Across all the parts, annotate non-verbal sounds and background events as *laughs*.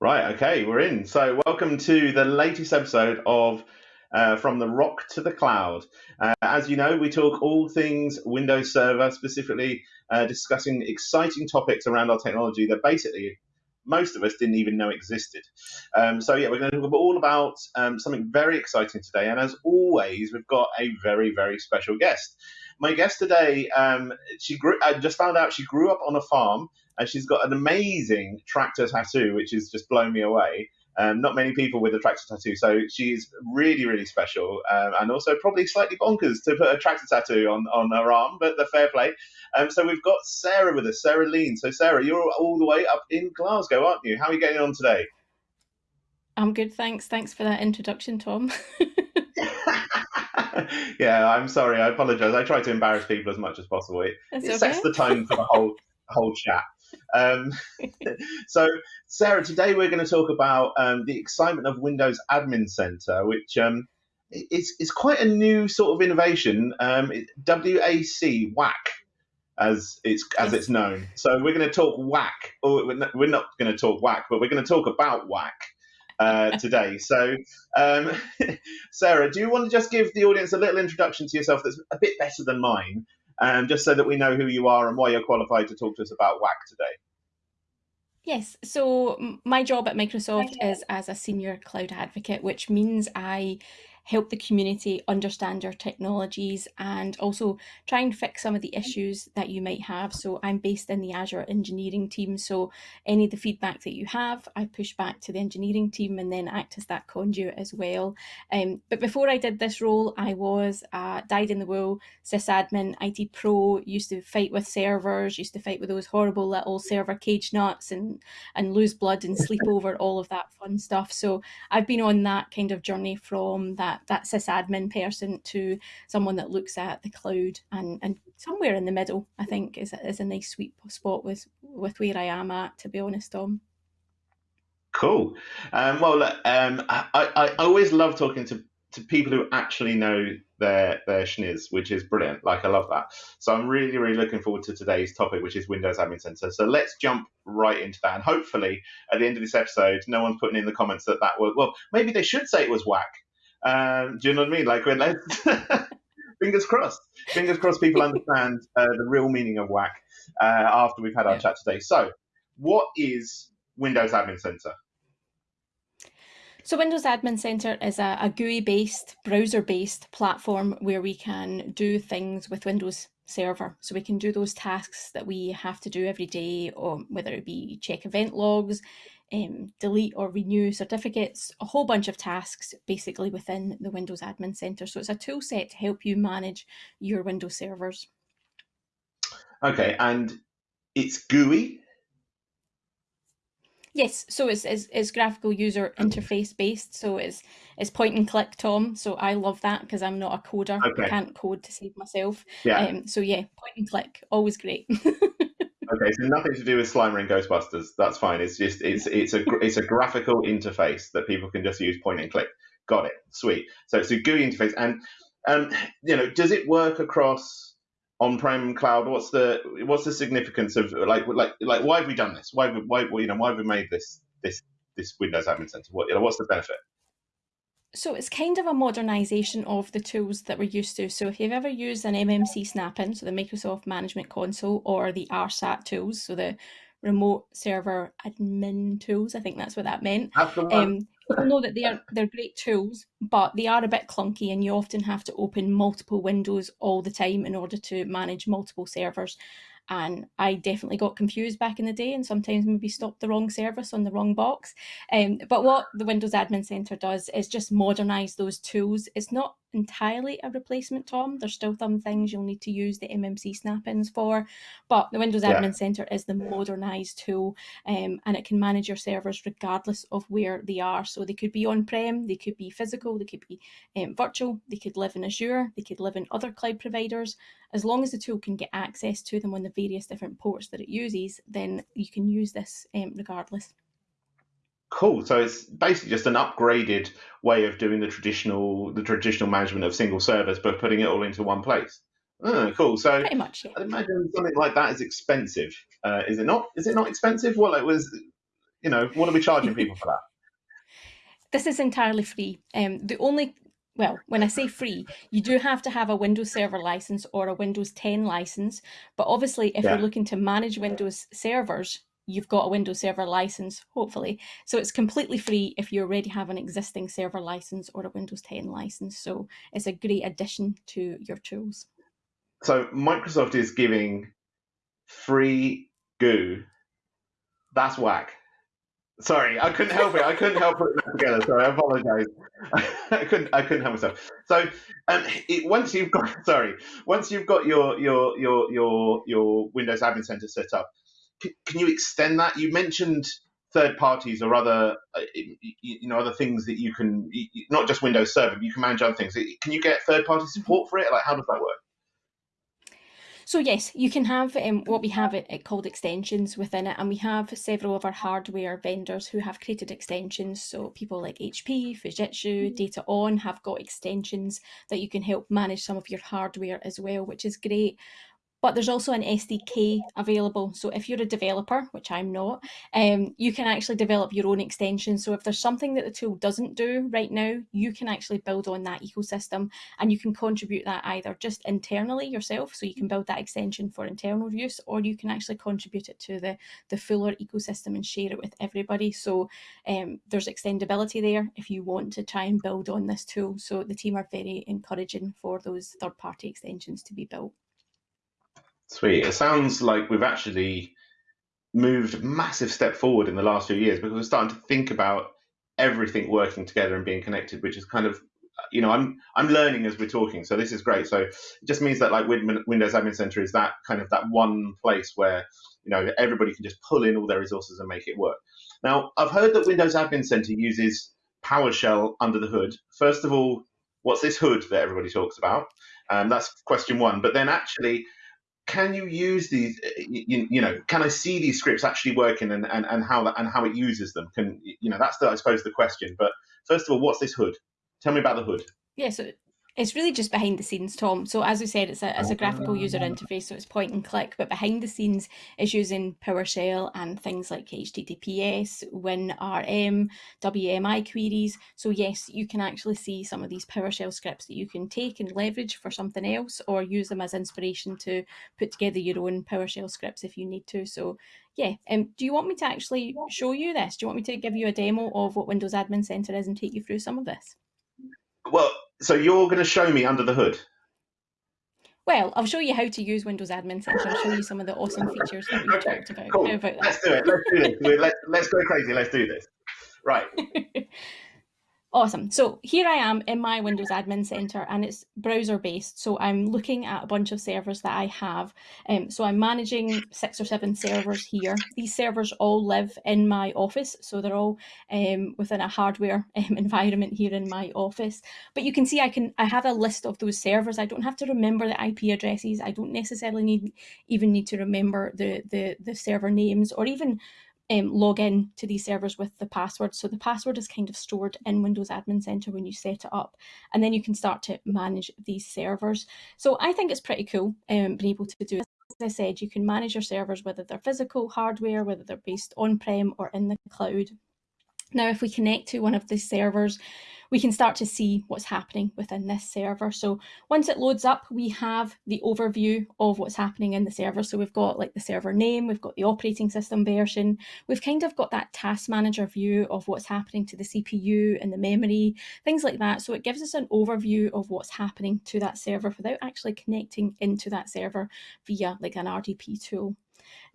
Right, okay, we're in. So, welcome to the latest episode of uh, From the Rock to the Cloud. Uh, as you know, we talk all things Windows Server, specifically uh, discussing exciting topics around our technology that basically most of us didn't even know existed. Um, so, yeah, we're going to talk all about um, something very exciting today. And as always, we've got a very, very special guest. My guest today, um, she grew, I just found out she grew up on a farm and she's got an amazing tractor tattoo, which has just blown me away. Um, not many people with a tractor tattoo, so she's really, really special, um, and also probably slightly bonkers to put a tractor tattoo on, on her arm, but the fair play. Um, so we've got Sarah with us, Sarah Lean. So Sarah, you're all the way up in Glasgow, aren't you? How are you getting on today? I'm good, thanks. Thanks for that introduction, Tom. *laughs* yeah, I'm sorry. I apologise. I try to embarrass people as much as possible. It, it okay. sets the tone for the whole whole chat. Um, *laughs* so, Sarah, today we're going to talk about um, the excitement of Windows Admin Center, which um, is, is quite a new sort of innovation. Um, WAC, WAC, as it's as it's known. So we're going to talk WAC. Or we're not going to talk WAC, but we're going to talk about WAC. Uh, today. So, um, *laughs* Sarah, do you want to just give the audience a little introduction to yourself that's a bit better than mine, um, just so that we know who you are and why you're qualified to talk to us about WAC today. Yes, so my job at Microsoft is as a senior cloud advocate, which means I help the community understand our technologies and also try and fix some of the issues that you might have. So I'm based in the Azure engineering team. So any of the feedback that you have, I push back to the engineering team and then act as that conduit as well. Um, but before I did this role, I was dyed in the wool sysadmin, IT pro, used to fight with servers, used to fight with those horrible little server cage nuts and, and lose blood and sleep over all of that fun stuff. So I've been on that kind of journey from that that sysadmin person to someone that looks at the cloud and and somewhere in the middle I think is is a nice sweet spot with with where I am at to be honest Tom. Cool. Um, well, um, I, I, I always love talking to, to people who actually know their their schniz, which is brilliant. Like I love that. So I'm really really looking forward to today's topic, which is Windows Admin Center. So let's jump right into that. And hopefully at the end of this episode, no one's putting in the comments that that was well. Maybe they should say it was whack um, do you know what I mean? Like when *laughs* fingers crossed. Fingers crossed people understand uh, the real meaning of WAC uh, after we've had our yeah. chat today. So, what is Windows Admin Center? So Windows Admin Center is a, a GUI-based, browser-based platform where we can do things with Windows Server. So we can do those tasks that we have to do every day, or whether it be check event logs, um, delete or renew certificates, a whole bunch of tasks basically within the Windows Admin Center. So it's a tool set to help you manage your Windows servers. Okay, and it's GUI? Yes, so it's, it's, it's graphical user interface based. So it's it's point and click, Tom. So I love that because I'm not a coder. Okay. I can't code to save myself. Yeah. Um, so yeah, point and click, always great. *laughs* Okay, so nothing to do with Slimer and Ghostbusters. That's fine. It's just it's it's a it's a graphical interface that people can just use point and click. Got it. Sweet. So it's a GUI interface, and um, you know, does it work across on-prem cloud? What's the what's the significance of like like like why have we done this? Why why you know why have we made this this this Windows Admin Center? What you know, what's the benefit? So it's kind of a modernization of the tools that we're used to. So if you've ever used an MMC snap-in, so the Microsoft Management Console, or the RSAT tools, so the remote server admin tools, I think that's what that meant. Um, people know that they are they're great tools, but they are a bit clunky, and you often have to open multiple windows all the time in order to manage multiple servers and I definitely got confused back in the day and sometimes maybe stopped the wrong service on the wrong box. Um, but what the Windows Admin Center does is just modernize those tools. It's not entirely a replacement, Tom. There's still some things you'll need to use the MMC snap-ins for, but the Windows yeah. Admin Center is the modernized tool um, and it can manage your servers regardless of where they are. So they could be on-prem, they could be physical, they could be um, virtual, they could live in Azure, they could live in other cloud providers. As long as the tool can get access to them on the various different ports that it uses, then you can use this um, regardless. Cool. So it's basically just an upgraded way of doing the traditional the traditional management of single servers, but putting it all into one place. Oh, cool. So pretty much. Yeah. I imagine something like that is expensive. Uh, is it not? Is it not expensive? Well, it was. You know, what are we charging people for that? *laughs* This is entirely free. Um, the only well, when I say free, you do have to have a Windows Server license or a Windows 10 license. But obviously, if yeah. you're looking to manage Windows servers, you've got a Windows Server license, hopefully. So it's completely free if you already have an existing server license or a Windows 10 license. So it's a great addition to your tools. So Microsoft is giving free goo. That's whack. Sorry, I couldn't help it. I couldn't help putting that together. Sorry, I apologise. *laughs* I couldn't. I couldn't help myself. So, um, it, once you've got *laughs* sorry, once you've got your your your your your Windows Admin Center set up, can, can you extend that? You mentioned third parties or other uh, you know other things that you can not just Windows Server, but you can manage other things. Can you get third party support for it? Like, how does that work? So yes, you can have um, what we have it, it, called extensions within it, and we have several of our hardware vendors who have created extensions. So people like HP, Fujitsu, mm. DataON have got extensions that you can help manage some of your hardware as well, which is great but there's also an SDK available. So if you're a developer, which I'm not, um, you can actually develop your own extension. So if there's something that the tool doesn't do right now, you can actually build on that ecosystem and you can contribute that either just internally yourself. So you can build that extension for internal use, or you can actually contribute it to the, the fuller ecosystem and share it with everybody. So um, there's extendability there if you want to try and build on this tool. So the team are very encouraging for those third party extensions to be built. Sweet. It sounds like we've actually moved a massive step forward in the last few years because we're starting to think about everything working together and being connected, which is kind of you know I'm I'm learning as we're talking, so this is great. So it just means that like Windows Admin Center is that kind of that one place where you know everybody can just pull in all their resources and make it work. Now I've heard that Windows Admin Center uses PowerShell under the hood. First of all, what's this hood that everybody talks about? Um, that's question one. But then actually, can you use these uh, you, you, know can i see these scripts actually working and, and, and how that and how it uses them? Can you know that's the i suppose the question. But first of all what's this hood? Tell me about the hood. Yeah so it's really just behind the scenes, Tom. So as we said, it's a, it's a graphical user interface, so it's point and click, but behind the scenes is using PowerShell and things like HTTPS, WinRM, WMI queries. So yes, you can actually see some of these PowerShell scripts that you can take and leverage for something else or use them as inspiration to put together your own PowerShell scripts if you need to. So yeah, um, do you want me to actually show you this? Do you want me to give you a demo of what Windows Admin Center is and take you through some of this? Well, so you're going to show me under the hood. Well, I'll show you how to use Windows Admin Center. I'll show you some of the awesome features that we okay, talked about. Cool. about let's do it. Let's do this. Let's, let's go crazy. Let's do this. Right. *laughs* Awesome. So here I am in my Windows Admin Center and it's browser based. So I'm looking at a bunch of servers that I have. Um, so I'm managing six or seven servers here. These servers all live in my office. So they're all um, within a hardware *laughs* um, environment here in my office. But you can see I can I have a list of those servers. I don't have to remember the IP addresses. I don't necessarily need even need to remember the, the, the server names or even um, log in to these servers with the password. So the password is kind of stored in Windows Admin Center when you set it up, and then you can start to manage these servers. So I think it's pretty cool um, being able to do. As I said, you can manage your servers whether they're physical hardware, whether they're based on-prem or in the cloud. Now, if we connect to one of these servers, we can start to see what's happening within this server. So once it loads up, we have the overview of what's happening in the server. So we've got like the server name, we've got the operating system version, we've kind of got that task manager view of what's happening to the CPU and the memory, things like that. So it gives us an overview of what's happening to that server without actually connecting into that server via like an RDP tool.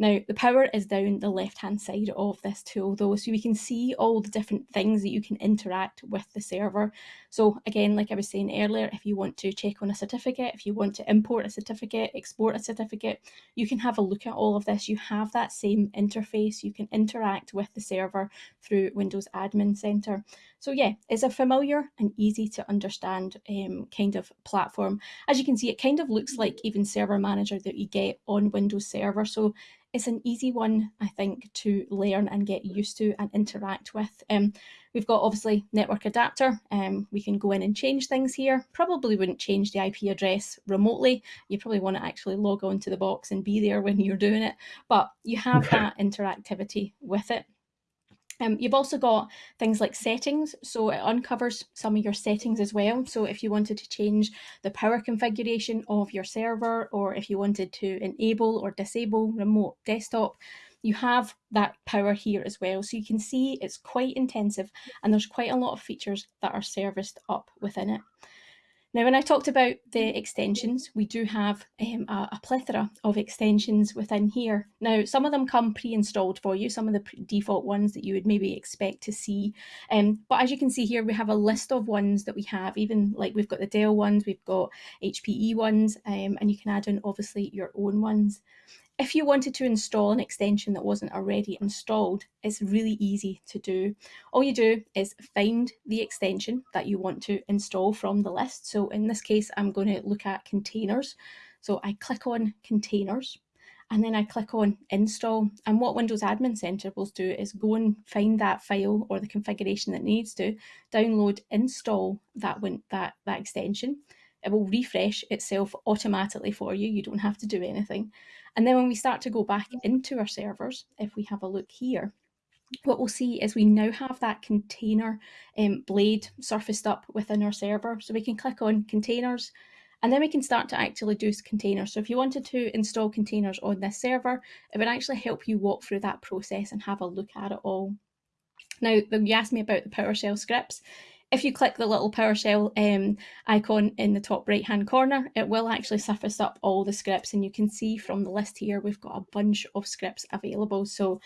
Now, the power is down the left-hand side of this tool though, so we can see all the different things that you can interact with the server. So again, like I was saying earlier, if you want to check on a certificate, if you want to import a certificate, export a certificate, you can have a look at all of this. You have that same interface. You can interact with the server through Windows Admin Center. So yeah, it's a familiar and easy to understand um, kind of platform. As you can see, it kind of looks like even Server Manager that you get on Windows Server. So it's an easy one, I think, to learn and get used to and interact with. Um, we've got obviously network adapter. Um, we can go in and change things here. Probably wouldn't change the IP address remotely. You probably want to actually log on to the box and be there when you're doing it, but you have that interactivity with it. Um, you've also got things like settings, so it uncovers some of your settings as well. So if you wanted to change the power configuration of your server, or if you wanted to enable or disable remote desktop, you have that power here as well. So you can see it's quite intensive and there's quite a lot of features that are serviced up within it. Now, when I talked about the extensions, we do have um, a, a, plethora of extensions within here. Now, some of them come pre-installed for you, some of the default ones that you would maybe expect to see. Um, but as you can see here, we have a list of ones that we have, even like we've got the Dell ones, we've got HPE ones, um, and you can add in obviously your own ones. If you wanted to install an extension that wasn't already installed, it's really easy to do. All you do is find the extension that you want to install from the list. So in this case, I'm going to look at containers. So I click on containers and then I click on install. And what Windows Admin Center will do is go and find that file or the configuration that needs to download, install that, that, that extension. It will refresh itself automatically for you. You don't have to do anything. And then when we start to go back into our servers, if we have a look here, what we'll see is we now have that container um, blade surfaced up within our server. So we can click on containers and then we can start to actually do containers. So if you wanted to install containers on this server, it would actually help you walk through that process and have a look at it all. Now, you asked me about the PowerShell scripts if you click the little PowerShell um, icon in the top right hand corner, it will actually surface up all the scripts and you can see from the list here, we've got a bunch of scripts available. So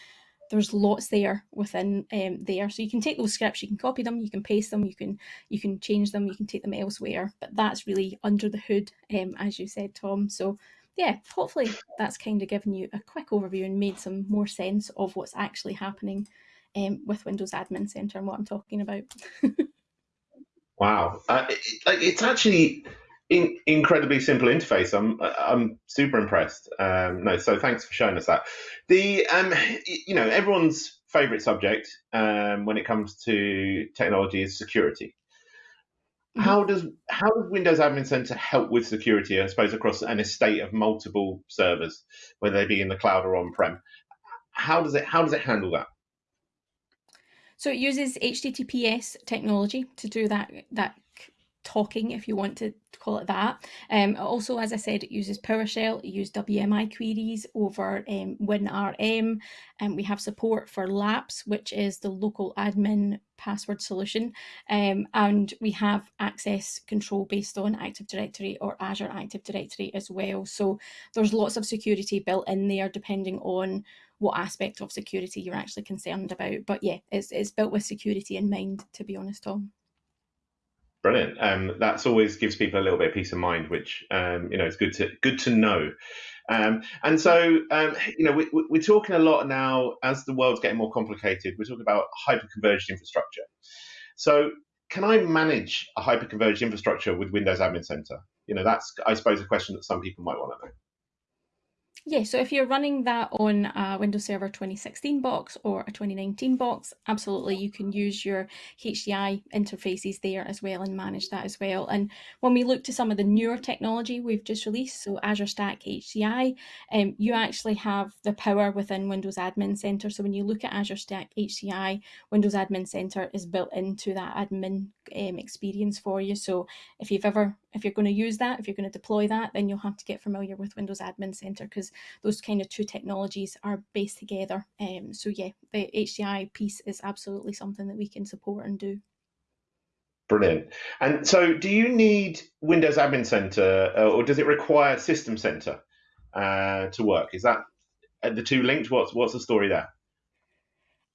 there's lots there within um, there. So you can take those scripts, you can copy them, you can paste them, you can you can change them, you can take them elsewhere. But that's really under the hood, um, as you said, Tom. So yeah, hopefully that's kind of given you a quick overview and made some more sense of what's actually happening um, with Windows Admin Center and what I'm talking about. *laughs* Wow, uh, it, it's actually in, incredibly simple interface. I'm I'm super impressed. Um, no, so thanks for showing us that. The um, you know, everyone's favorite subject um, when it comes to technology is security. Mm-hmm. How does how does Windows Admin Center help with security? I suppose across an estate of multiple servers, whether they be in the cloud or on prem. How does it how does it handle that? So it uses HTTPS technology to do that that talking, if you want to call it that. Um, also, as I said, it uses PowerShell, it uses WMI queries over um, WinRM, and we have support for LAPS, which is the local admin password solution, um, and we have access control based on Active Directory or Azure Active Directory as well. So there's lots of security built in there depending on what aspect of security you're actually concerned about. But yeah, it's, it's built with security in mind, to be honest, Tom. Brilliant. Um, that's always gives people a little bit of peace of mind, which um, you know is good to good to know. Um, and so um, you know we, we're talking a lot now as the world's getting more complicated. We're talking about hyperconverged infrastructure. So can I manage a hyperconverged infrastructure with Windows Admin Center? You know that's I suppose a question that some people might want to know. Yeah, so if you're running that on a Windows Server 2016 box or a 2019 box, absolutely you can use your HCI interfaces there as well and manage that as well. And when we look to some of the newer technology we've just released, so Azure Stack HCI, um, you actually have the power within Windows Admin Center. So when you look at Azure Stack HCI, Windows Admin Center is built into that admin um, experience for you. So if you've ever if you're going to use that, if you're going to deploy that, then you'll have to get familiar with Windows Admin Center because those kind of two technologies are based together. Um, so yeah, the HCI piece is absolutely something that we can support and do. Brilliant. And so, do you need Windows Admin Center, uh, or does it require System Center uh, to work? Is that the two linked? What's what's the story there?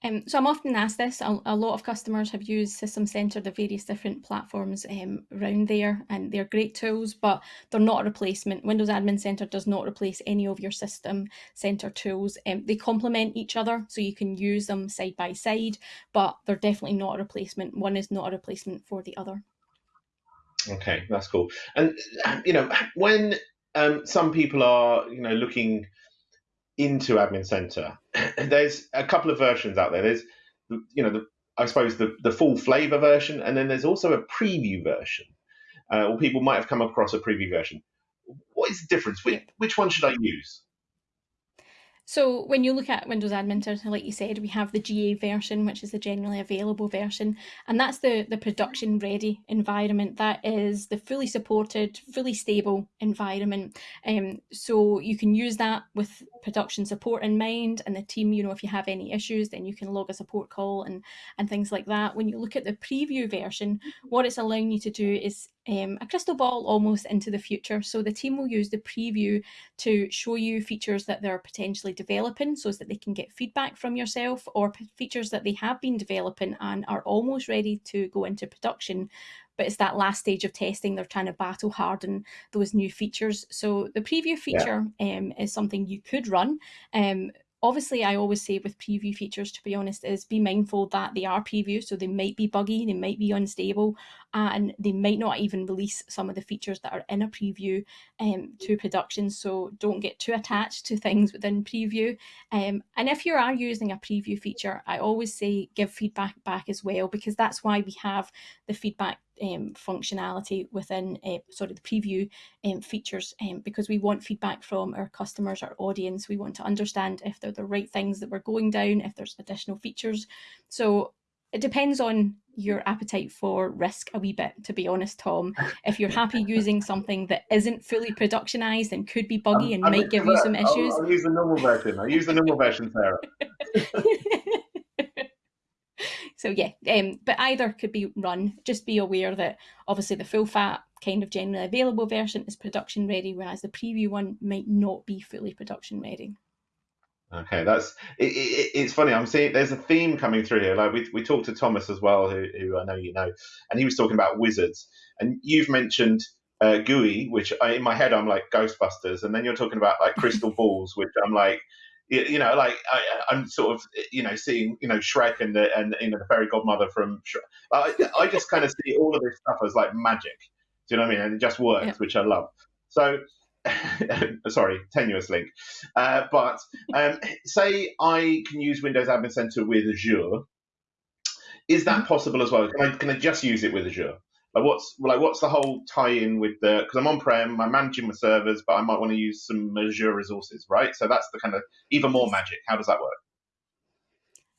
Um, so I'm often asked this. A, a, lot of customers have used System Center, the various different platforms um, around there, and they're great tools, but they're not a replacement. Windows Admin Center does not replace any of your System Center tools. Um, they complement each other, so you can use them side by side, but they're definitely not a replacement. One is not a replacement for the other. Okay, that's cool. And you know, when um, some people are, you know, looking into Admin Center, *laughs* there's a couple of versions out there. There's, you know, the, I suppose the, the full flavor version, and then there's also a preview version. Uh, or people might have come across a preview version. What is the difference? Which, which one should I use? So when you look at Windows Admin Center, like you said, we have the GA version, which is the generally available version, and that's the, the production ready environment. That is the fully supported, fully stable environment. Um, so you can use that with production support in mind and the team, you know, if you have any issues, then you can log a support call and, and things like that. When you look at the preview version, what it's allowing you to do is um, a crystal ball almost into the future. So the team will use the preview to show you features that they're potentially developing so that they can get feedback from yourself or features that they have been developing and are almost ready to go into production. But it's that last stage of testing. They're trying to battle harden those new features. So the preview feature yeah. um, is something you could run. Um, obviously i always say with preview features to be honest is be mindful that they are preview so they might be buggy they might be unstable and they might not even release some of the features that are in a preview um, to production so don't get too attached to things within preview. Um, and if you are using a preview feature i always say give feedback back as well because that's why we have the feedback um, functionality within uh, sorry the preview um, features um, because we want feedback from our customers our audience. We want to understand if they're the right things that we're going down if there's additional features. So it depends on your appetite for risk a wee bit to be honest tom if you're happy *laughs* using something that isn't fully productionized and could be buggy and I'm might give you some issues I'll, I'll use the normal version i use the normal version sarah *laughs* So yeah, um, but either could be run. Just be aware that obviously the full fat kind of generally available version is production ready, whereas the preview one might not be fully production ready. Okay, that's it, it, it's funny. I'm seeing there's a theme coming through here. Like we we talked to Thomas as well, who, who I know you know, and he was talking about wizards, and you've mentioned uh, GUI, which I, in my head I'm like Ghostbusters, and then you're talking about like crystal *laughs* balls, which I'm like you know, like I, am sort of, you know, seeing, you know, Shrek and the and you know the fairy godmother from. Shrek. I, I just kind of see all of this stuff as like magic. Do you know what I mean? And it just works, yeah. which I love. So, *laughs* sorry, tenuous link. Uh, but um, say I can use Windows Admin Center with Azure. Is that mm-hmm. possible as well? Can I, can I just use it with Azure? Like what's like what's the whole tie-in with the because I'm on prem, I'm managing my servers, but I might want to use some Azure resources, right? So that's the kind of even more magic. How does that work?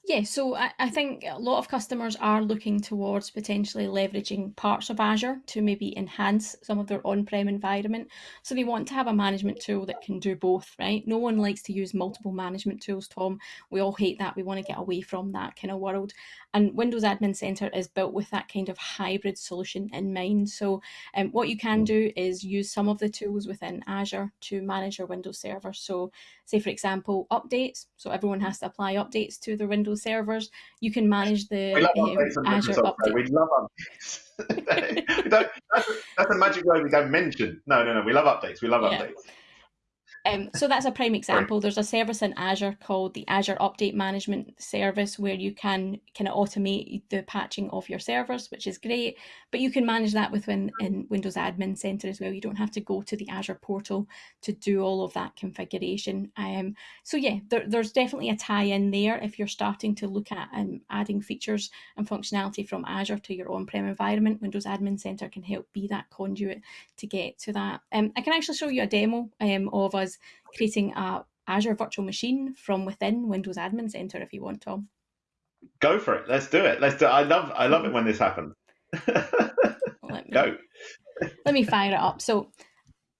Yeah, so I, I think a lot of customers are looking towards potentially leveraging parts of Azure to maybe enhance some of their on-prem environment. So they want to have a management tool that can do both, right? No one likes to use multiple management tools, Tom. We all hate that. We want to get away from that kind of world. And Windows Admin Center is built with that kind of hybrid solution in mind. So um, what you can do is use some of the tools within Azure to manage your Windows server. So say, for example, updates. So everyone has to apply updates to their Windows servers. You can manage the um, Azure update. We love updates. *laughs* that's, that's, a magic word we don't mention. No, no, no. We love updates. We love yeah. updates. Um, so that's a prime example. There's a service in Azure called the Azure Update Management Service where you can kind of automate the patching of your servers, which is great. But you can manage that within in Windows Admin Center as well. You don't have to go to the Azure portal to do all of that configuration. Um, so yeah, there, there's definitely a tie-in there if you're starting to look at um, adding features and functionality from Azure to your on-prem environment. Windows Admin Center can help be that conduit to get to that. Um, I can actually show you a demo um, of us creating a Azure virtual machine from within Windows Admin Center if you want, Tom. Go for it. Let's do it. Let's do it. I love I love it when this happens. let me, *laughs* Go. let me fire it up. So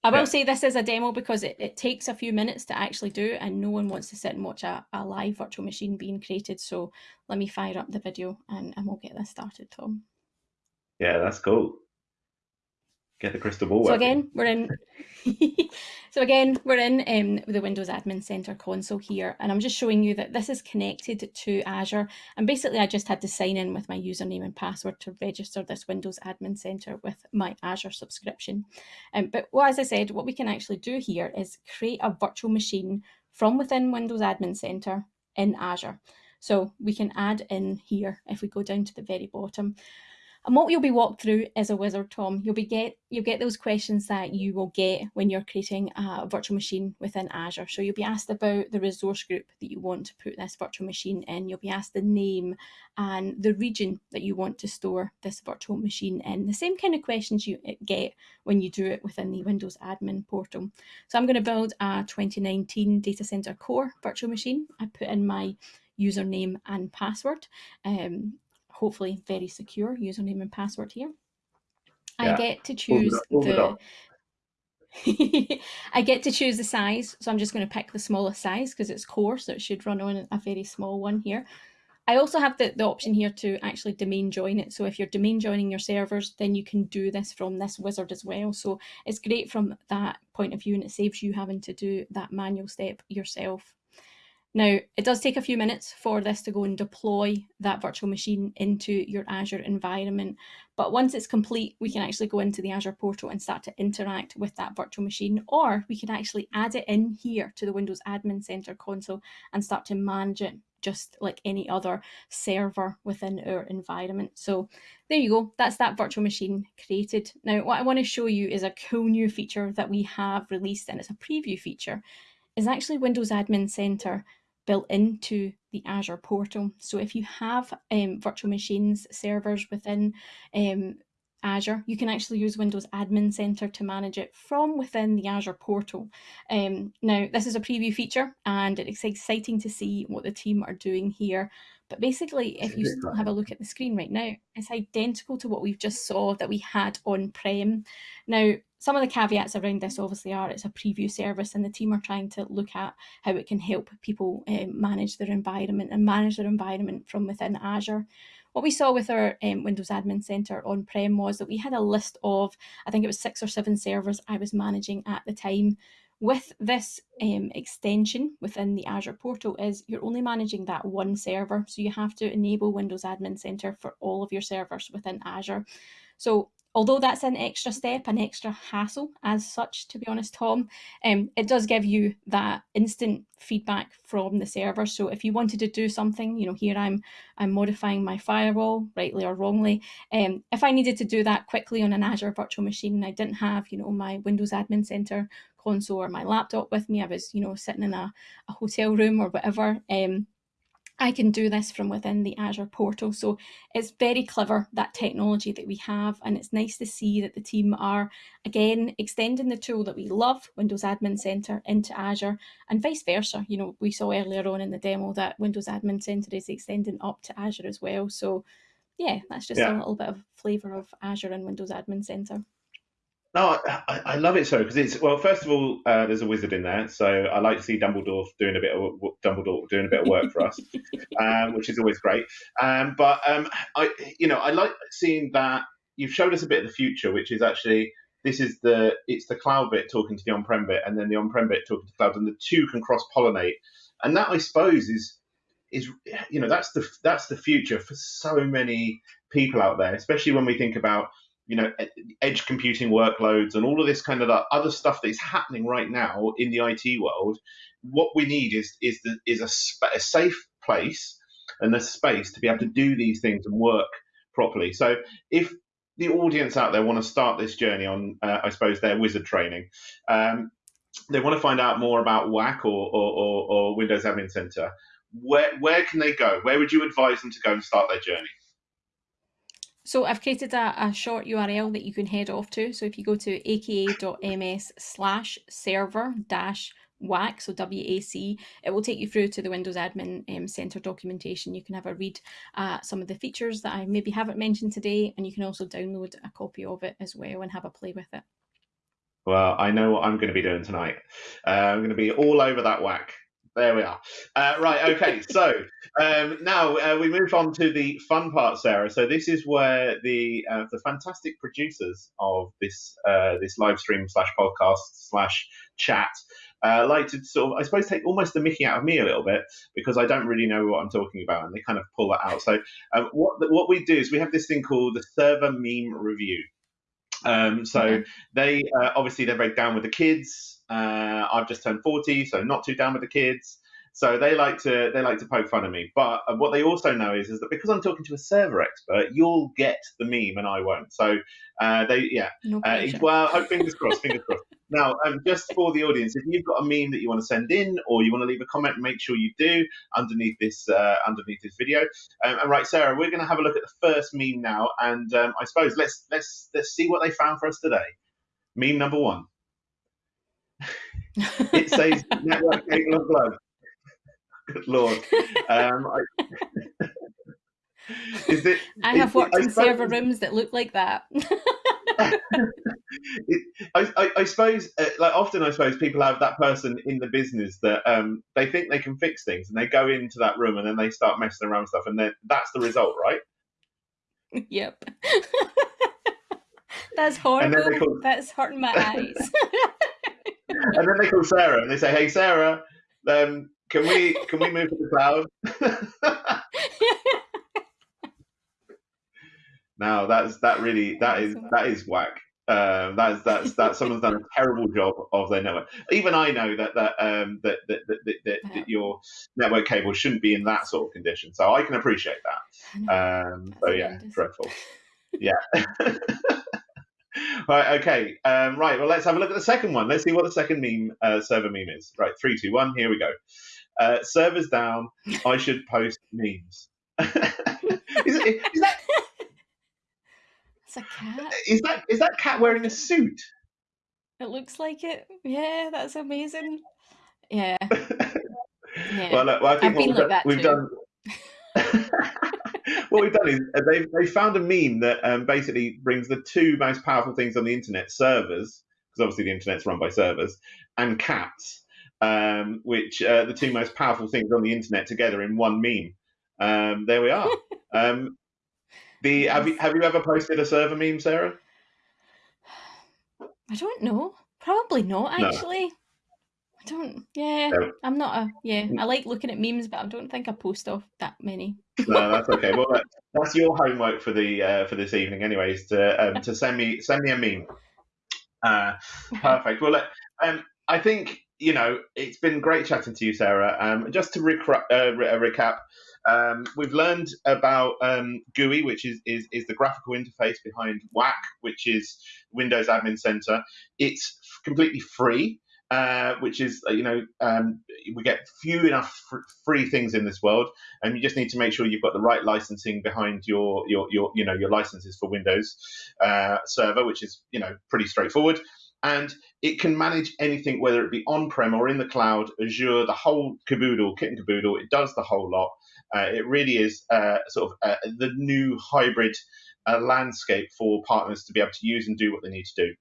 I will yeah. say this is a demo because it, it takes a few minutes to actually do and no one wants to sit and watch a, a live virtual machine being created. So let me fire up the video and, and we'll get this started, Tom. Yeah, that's cool. Get the crystal ball. So again, we're in. *laughs* so again, we're in um, the Windows Admin Center console here, and I'm just showing you that this is connected to Azure. And basically, I just had to sign in with my username and password to register this Windows Admin Center with my Azure subscription. Um, but well, as I said, what we can actually do here is create a virtual machine from within Windows Admin Center in Azure. So we can add in here if we go down to the very bottom And what you'll be walked through as a wizard, Tom, you'll be get you'll get those questions that you will get when you're creating a virtual machine within Azure. So you'll be asked about the resource group that you want to put this virtual machine in. You'll be asked the name and the region that you want to store this virtual machine in. The same kind of questions you get when you do it within the Windows admin portal. So I'm going to build a 2019 data center core virtual machine. I put in my username and password. Um, hopefully very secure username and password here. Yeah. I get to choose the *laughs* I get to choose the size. So I'm just going to pick the smallest size because it's core, so it should run on a very small one here. I also have the, the option here to actually domain join it. So if you're domain joining your servers, then you can do this from this wizard as well. So it's great from that point of view and it saves you having to do that manual step yourself. Now, it does take a few minutes for this to go and deploy that virtual machine into your Azure environment. But once it's complete, we can actually go into the Azure portal and start to interact with that virtual machine, or we can actually add it in here to the Windows Admin Center console and start to manage it just like any other server within our environment. So there you go, that's that virtual machine created. Now, what I want to show you is a cool new feature that we have released, and it's a preview feature, is actually Windows Admin Center built into the Azure portal. So if you have um, virtual machines servers within um, Azure, you can actually use Windows Admin Center to manage it from within the Azure portal. Um, now, this is a preview feature and it's exciting to see what the team are doing here. But basically, if you have a look at the screen right now, it's identical to what we've just saw that we had on-prem. Now, some of the caveats around this obviously are it's a preview service and the team are trying to look at how it can help people um, manage their environment and manage their environment from within Azure. What we saw with our um, Windows Admin Center on-prem was that we had a list of, I think it was six or seven servers I was managing at the time. With this um, extension within the Azure portal is you're only managing that one server. So you have to enable Windows Admin Center for all of your servers within Azure. So although that's an extra step, an extra hassle as such, to be honest, Tom, um, it does give you that instant feedback from the server. So if you wanted to do something, you know, here I'm I'm modifying my firewall, rightly or wrongly. Um, if I needed to do that quickly on an Azure virtual machine and I didn't have, you know, my Windows Admin Center console or my laptop with me, I was, you know, sitting in a, a hotel room or whatever, um, I can do this from within the Azure portal. So it's very clever, that technology that we have. And it's nice to see that the team are, again, extending the tool that we love, Windows Admin Center, into Azure and vice versa. You know, we saw earlier on in the demo that Windows Admin Center is extending up to Azure as well. So yeah, that's just yeah. a little bit of flavor of Azure and Windows Admin Center. No, I, I love it so because it's well. First of all, uh, there's a wizard in there, so I like to see Dumbledore doing a bit of Dumbledore doing a bit of work for us, *laughs* um, which is always great. Um, but um, I, you know, I like seeing that you've showed us a bit of the future, which is actually this is the it's the cloud bit talking to the on-prem bit, and then the on-prem bit talking to cloud, and the two can cross-pollinate, and that I suppose is is you know that's the that's the future for so many people out there, especially when we think about you know edge computing workloads and all of this kind of other stuff that is happening right now in the IT world. What we need is is the, is a, a safe place and a space to be able to do these things and work properly. So if the audience out there want to start this journey on, uh, I suppose, their wizard training, um, they want to find out more about WAC or, or, or, or Windows Admin Center. Where where can they go? Where would you advise them to go and start their journey? So I've created a, a, short URL that you can head off to. So if you go to aka.ms slash server dash WAC, so WAC, it will take you through to the Windows Admin um, Center documentation. You can have a read uh, some of the features that I maybe haven't mentioned today, and you can also download a copy of it as well and have a play with it. Well, I know what I'm going to be doing tonight. Uh, I'm going to be all over that WAC. There we are. Uh, right. Okay. so um, now uh, we move on to the fun part, Sarah. So this is where the uh, the fantastic producers of this uh, this live stream slash podcast slash chat uh, like to sort of, I suppose, take almost the Mickey out of me a little bit because I don't really know what I'm talking about, and they kind of pull that out. So um, what what we do is we have this thing called the server meme review. Um, so they uh, obviously they're very down with the kids. Uh, I've just turned 40, so not too down with the kids. So they like to they like to poke fun at me. But uh, what they also know is is that because I'm talking to a server expert, you'll get the meme and I won't. So uh, they yeah. No Uh, well, hope fingers crossed. Fingers crossed. *laughs* Now, um, just for the audience, if you've got a meme that you want to send in or you want to leave a comment, make sure you do underneath this uh, underneath this video. Um, and right, Sarah, we're going to have a look at the first meme now, and um, I suppose let's let's let's see what they found for us today. Meme number one. It says network cable of blood. Good lord. Um, I, is it? I have worked in suppose- server rooms that look like that. *laughs* it, I, I, I suppose, uh, like often, I suppose people have that person in the business that um, they think they can fix things, and they go into that room and then they start messing around stuff, and then that's the result, right? yep. *laughs* That's And horrible. call- That's hurting my eyes. *laughs* *laughs* And then they call Sarah and they say, "Hey, Sarah, um, can we can we move to the cloud?" *laughs* now that's that really that is that is whack. Um, that's that's that someone's done a *laughs* terrible job of their network. Even I know that that um, that, that, that, that, that, that your network cable shouldn't be in that sort of condition. So I can appreciate that. Um, so yeah, dreadful. Yeah. Right. Okay. Um, right. Well, let's have a look at the second one. Let's see what the second meme uh, server meme is. Right. Three, two, one. Here we go. Uh, servers down. I should post memes. *laughs* is, is that *laughs* It's a cat. is that is that cat wearing a suit? It looks like it. Yeah, that's amazing. Yeah. *laughs* Yeah. Well, look, well, I think I've been what like we've that done, we've done. What we've done is uh, they they found a meme that um, basically brings the two most powerful things on the internet: servers, because obviously the internet's run by servers, and cats, um, which uh, the two most powerful things on the internet together in one meme. Um, there we are. *laughs* Um, the have you have you ever posted a server meme, Sarah? I don't know. Probably not No. I don't. Yeah. I'm not a. Yeah, I like looking at memes, but I don't think I post off that many. No, that's okay. Well, that, that's your homework for the uh, for this evening, anyways. To um, to send me send me a meme. Uh, perfect. Well, look, um, I think you know it's been great chatting to you, Sarah. Um, just to recra- uh, re- uh, recap, um, we've learned about um, GUI, which is, is is the graphical interface behind WAC, which is Windows Admin Center. It's completely free. Uh, which is, uh, you know, um, we get few enough fr- free things in this world, and you just need to make sure you've got the right licensing behind your your your you know your licenses for Windows uh, Server, which is you know pretty straightforward. And it can manage anything, whether it be on-prem or in the cloud, Azure, the whole caboodle, kit and caboodle. It does the whole lot. Uh, it really is uh, sort of the new hybrid landscape for partners to be able to use and do what they need to do.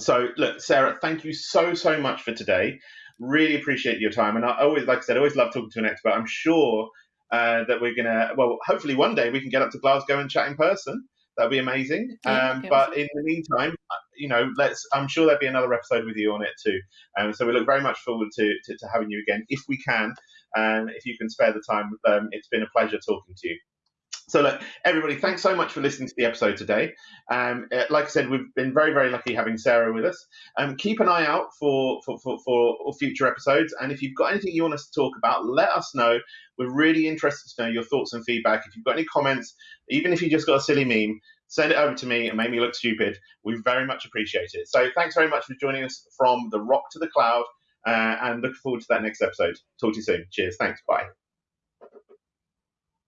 So, look, Sarah, thank you so so much for today. Really appreciate your time, and I always, like I said, I always love talking to an expert. I'm sure uh, that we're gonna, well, hopefully one day we can get up to Glasgow and chat in person. That'd be amazing. Yeah, um, but awesome. in the meantime, uh, you know, let's. I'm sure there'll be another episode with you on it too. Um, so we look very much forward to, to, to having you again if we can, and if you can spare the time. Um, it's been a pleasure talking to you. So, look, everybody, thanks so much for listening to the episode today. Um, uh, like I said, we've been very, very lucky having Sarah with us. Um, keep an eye out for, for, for, for future episodes. And if you've got anything you want us to talk about, let us know. We're really interested to know your thoughts and feedback. If you've got any comments, even if you just got a silly meme, send it over to me and make me look stupid. We very much appreciate it. So, thanks very much for joining us from the rock to the cloud. Uh, and looking forward to that next episode. Talk to you soon. Cheers. Thanks. Bye.